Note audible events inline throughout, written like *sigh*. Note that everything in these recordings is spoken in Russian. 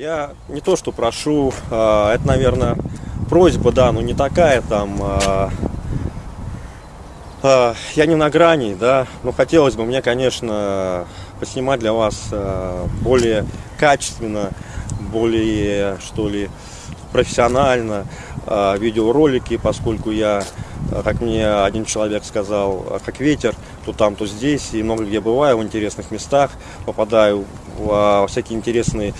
я не то что прошу, а, это, наверное, просьба, да, но не такая там. А, а, я не на грани, да, но хотелось бы мне, конечно, поснимать для вас более качественно, более, что ли, профессионально видеоролики, поскольку я, как мне один человек сказал, как ветер, то там, то здесь, и много где бываю в интересных местах, попадаю в всякие интересные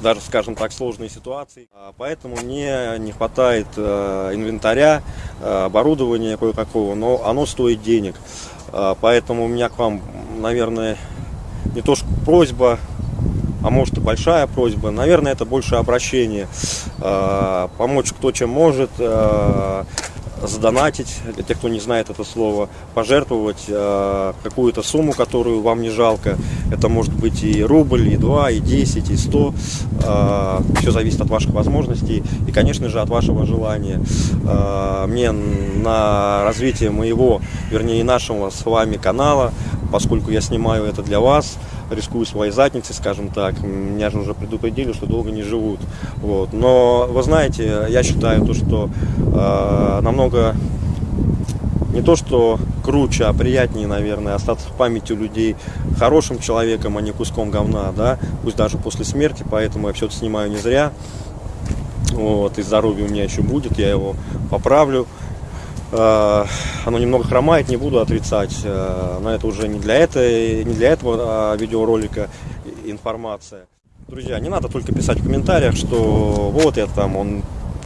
даже, скажем так, сложные ситуации. Поэтому мне не хватает инвентаря, оборудования кое-какого, но оно стоит денег. Поэтому у меня к вам, наверное, не то что просьба, а может и большая просьба. Наверное, это больше обращение. Э, помочь кто чем может, э, задонатить, для тех, кто не знает это слово, пожертвовать э, какую-то сумму, которую вам не жалко. Это может быть и рубль, и два, и десять, и сто. Э, все зависит от ваших возможностей и, конечно же, от вашего желания. Э, мне на развитие моего, вернее, нашего с вами канала, поскольку я снимаю это для вас, рискую своей задницей, скажем так. Меня же уже предупредили, что долго не живут. Вот. Но вы знаете, я считаю то, что э, намного не то что круче, а приятнее, наверное, остаться в памяти людей хорошим человеком, а не куском говна, да, пусть даже после смерти, поэтому я все это снимаю не зря. Вот, и здоровье у меня еще будет, я его поправлю. Э, оно немного хромает, не буду отрицать, э, но это уже не для, этой, не для этого а, видеоролика информация. Друзья, не надо только писать в комментариях, что вот я там, он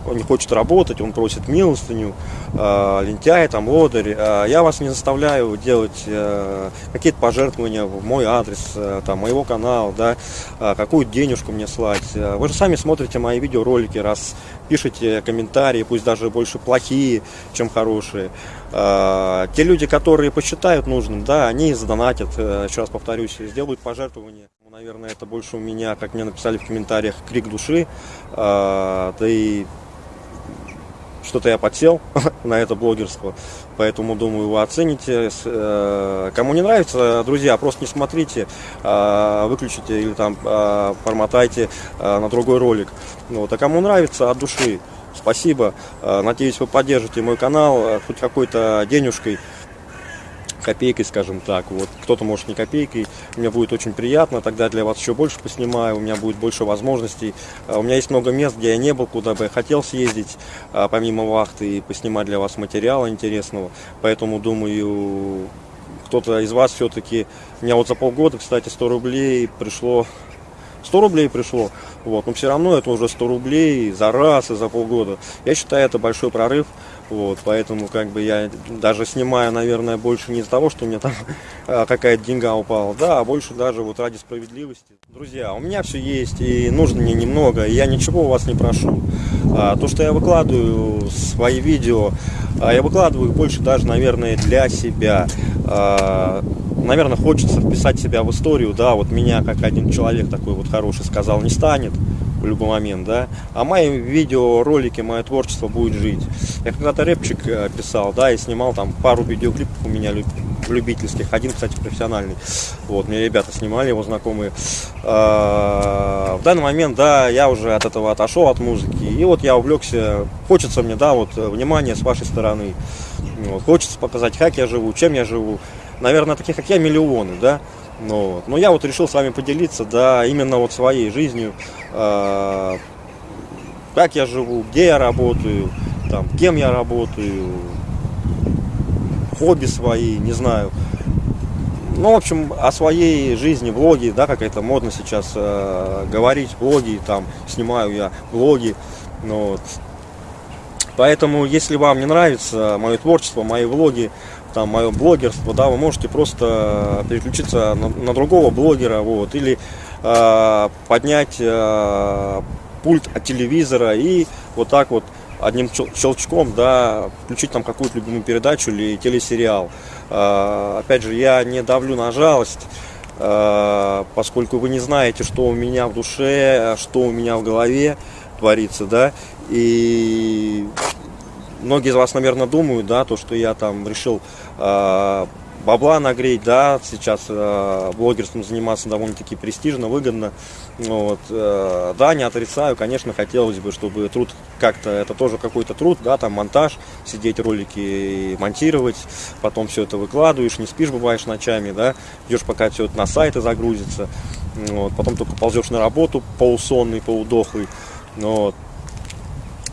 он не хочет работать, он просит милостыню, э, лентяй, там, лодырь. Э, я вас не заставляю делать э, какие-то пожертвования в мой адрес, э, там, моего канала, да, э, какую денежку мне слать. Вы же сами смотрите мои видеоролики, раз пишите комментарии, пусть даже больше плохие, чем хорошие. Э, те люди, которые посчитают нужным, да, они задонатят, э, еще раз повторюсь, сделают пожертвования. Наверное, это больше у меня, как мне написали в комментариях, крик души. Да и что-то я подсел *laughs* на это блогерство, поэтому думаю, вы оцените. Э, кому не нравится, друзья, просто не смотрите, а, выключите или там а, форматайте а, на другой ролик. Вот. А кому нравится, от души, спасибо. Надеюсь, вы поддержите мой канал хоть какой-то денежкой копейкой, скажем так. Вот кто-то может не копейкой. Мне будет очень приятно. Тогда для вас еще больше поснимаю. У меня будет больше возможностей. А, у меня есть много мест, где я не был, куда бы я хотел съездить, а, помимо вахты, и поснимать для вас материала интересного. Поэтому думаю, кто-то из вас все-таки... У меня вот за полгода, кстати, 100 рублей пришло 100 рублей пришло, вот, но все равно это уже 100 рублей за раз и за полгода. Я считаю, это большой прорыв, вот, поэтому как бы я даже снимаю, наверное, больше не из-за того, что у меня там *laughs* а, какая-то деньга упала, да, а больше даже вот ради справедливости. Друзья, у меня все есть и нужно мне немного, и я ничего у вас не прошу. А, то, что я выкладываю свои видео, а, я выкладываю больше даже, наверное, для себя. А, наверное, хочется вписать себя в историю, да, вот меня, как один человек такой вот хороший сказал, не станет в любой момент, да, а мои видеоролики, мое творчество будет жить. Я когда-то рэпчик э, писал, да, и снимал там пару видеоклипов у меня любительских, один, кстати, профессиональный. Вот, мне ребята снимали, его знакомые. А, в данный момент, да, я уже от этого отошел, от музыки, и вот я увлекся, хочется мне, да, вот, внимание с вашей стороны. Вот, хочется показать, как я живу, чем я живу. Наверное, таких, как я, миллионы, да. Ну, вот. Но я вот решил с вами поделиться, да, именно вот своей жизнью, э, как я живу, где я работаю, там, кем я работаю, хобби свои, не знаю. Ну, в общем, о своей жизни, блоги, да, как это модно сейчас э, говорить, блоги, там, снимаю я блоги, ну, вот. Поэтому, если вам не нравится мое творчество, мои влоги, там мое блогерство, да, вы можете просто переключиться на, на другого блогера, вот, или э, поднять э, пульт от телевизора и вот так вот одним щелчком, да, включить там какую-то любимую передачу или телесериал. Э, опять же, я не давлю на жалость, э, поскольку вы не знаете, что у меня в душе, что у меня в голове творится, да, и многие из вас, наверное, думают, да, то, что я там решил э, бабла нагреть, да, сейчас э, блогерством заниматься довольно-таки престижно, выгодно. Вот, э, да, не отрицаю, конечно, хотелось бы, чтобы труд как-то, это тоже какой-то труд, да, там монтаж, сидеть ролики монтировать, потом все это выкладываешь, не спишь, бываешь ночами, да, ждешь, пока все это на сайты загрузится, вот, потом только ползешь на работу полусонный, полудохлый, вот.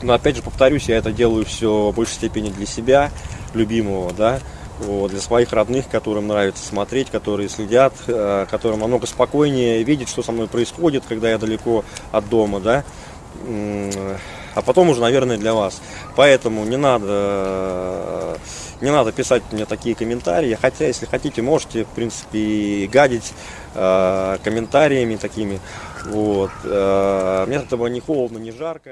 Но опять же, повторюсь, я это делаю все в большей степени для себя, любимого, да, вот, для своих родных, которым нравится смотреть, которые следят, э, которым намного спокойнее видеть, что со мной происходит, когда я далеко от дома, да, а потом уже, наверное, для вас. Поэтому не надо, не надо писать мне такие комментарии, хотя, если хотите, можете, в принципе, гадить э, комментариями такими, вот, э, мне от этого не холодно, не жарко.